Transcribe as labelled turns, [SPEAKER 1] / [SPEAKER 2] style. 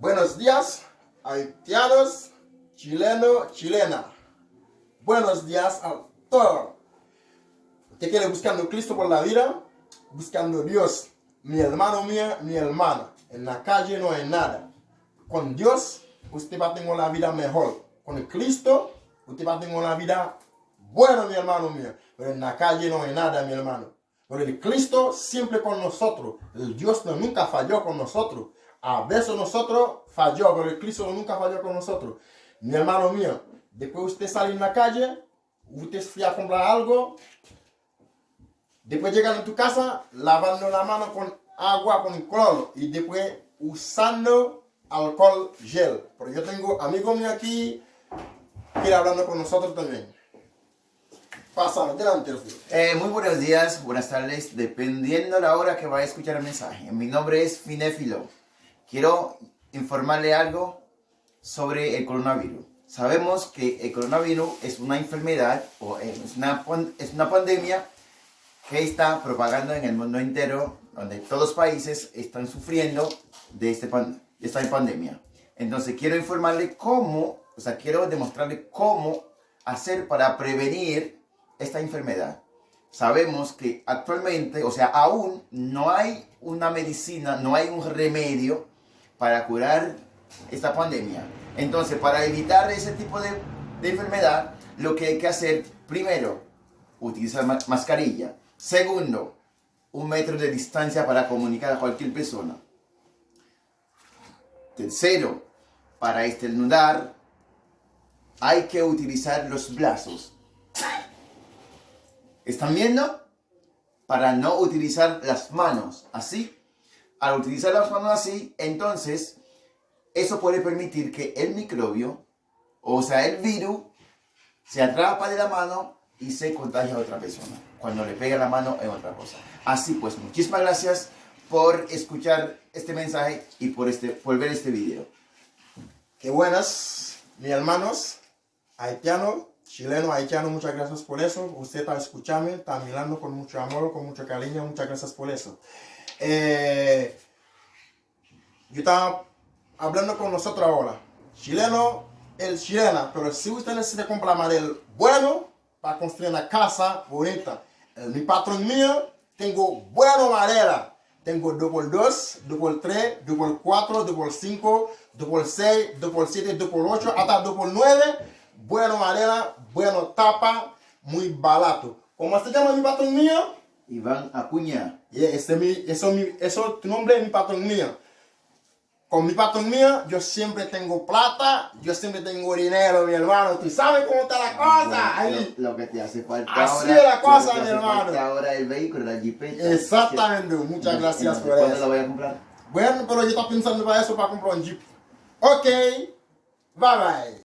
[SPEAKER 1] Buenos días, haitianos, chilenos, chilena. Buenos días a todos. Usted quiere buscando Cristo por la vida, buscando Dios. Mi hermano mío, mi hermana. En la calle no hay nada. Con Dios, usted va a tener una vida mejor. Con Cristo, usted va a tener una vida buena, mi hermano mío. Pero en la calle no hay nada, mi hermano. Pero el Cristo siempre con nosotros. El Dios no, nunca falló con nosotros. A veces nosotros falló, pero el Cristo nunca falló con nosotros. Mi hermano mío, después usted sale en la calle, usted fue a comprar algo, después llegan a tu casa lavando la mano con agua, con cloro, y después usando alcohol gel. Pero yo tengo amigos míos aquí que hablando con nosotros también. Pasa, adelante.
[SPEAKER 2] Eh, muy buenos días, buenas tardes, dependiendo la hora que vaya a escuchar el mensaje. Mi nombre es Finéfilo. Quiero informarle algo sobre el coronavirus. Sabemos que el coronavirus es una enfermedad o es una, es una pandemia que está propagando en el mundo entero, donde todos los países están sufriendo de, este de esta pandemia. Entonces quiero informarle cómo, o sea, quiero demostrarle cómo hacer para prevenir esta enfermedad. Sabemos que actualmente, o sea, aún no hay una medicina, no hay un remedio para curar esta pandemia. Entonces, para evitar ese tipo de, enfermedad, lo que hay que hacer, primero, utilizar mascarilla. Segundo, un metro de distancia para comunicar a cualquier persona. Tercero, para estornudar, hay que utilizar los brazos. ¿Están viendo? Para no utilizar las manos, así. Al utilizar las manos así, entonces, eso puede permitir que el microbio, o sea, el virus, se atrapa de la mano y se contagia a otra persona. Cuando le pega la mano en otra cosa. Así pues, muchísimas gracias por escuchar este mensaje y por, este, por ver este video.
[SPEAKER 1] Qué buenas, mis hermanos, haitianos, chileno, haitiano, muchas gracias por eso. Usted está escuchando, está mirando con mucho amor, con mucho cariño, muchas gracias por eso. Eh, yo estaba hablando con nosotros ahora. Chileno, el chilena, pero si usted necesita comprar madera bueno para construir una casa bonita, mi patrón mío, tengo buena madera. Tengo double 2, double 3, double 4, double 5, double 6, double 7, double 8, hasta double 9. Buena madera, bueno tapa, muy barato. ¿Cómo se llama mi patrón mío?
[SPEAKER 2] Iván Acuña.
[SPEAKER 1] Yeah, ese mi, eso, mi, eso tu nombre es mi patrón mío. Con mi patrón mío, yo siempre tengo plata, yo siempre tengo dinero, mi hermano. Tú sabes cómo está la cosa. Ahí.
[SPEAKER 2] Lo, lo, que te hace falta
[SPEAKER 1] Así
[SPEAKER 2] ahora.
[SPEAKER 1] es la cosa, mi hermano.
[SPEAKER 2] ahora el vehículo, la jipeta.
[SPEAKER 1] Exactamente, muchas gracias por
[SPEAKER 2] ¿Cuándo
[SPEAKER 1] eso.
[SPEAKER 2] lo voy a comprar?
[SPEAKER 1] Bueno, pero yo estaba pensando para eso, para comprar un jeep. Ok, bye bye.